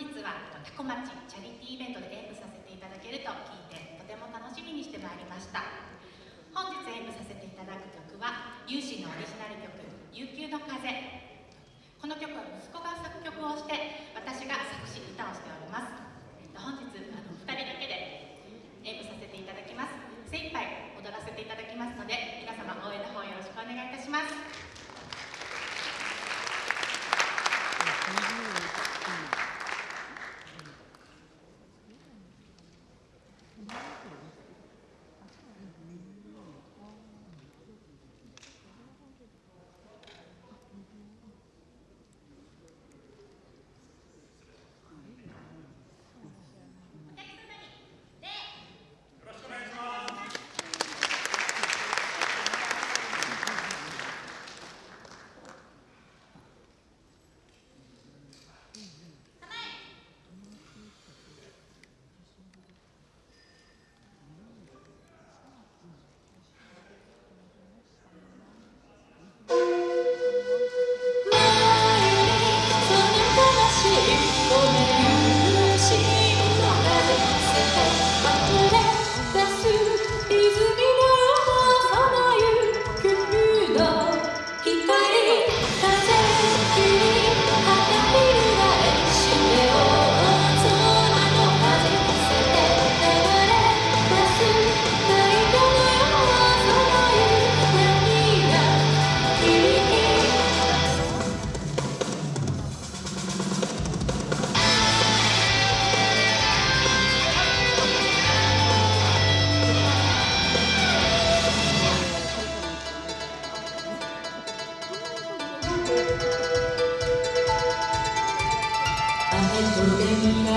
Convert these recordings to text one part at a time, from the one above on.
日はタコ町チャリティーイベントで演舞させていただけると聞いてとても楽しみにしてまいりました。本日演舞させていただく曲は有志のオリジナル曲「悠久の風」この曲は息子が作曲をして私が作詞歌をしております。本日あの2人だけ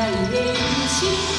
愛へ行し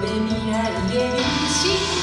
で未来へ進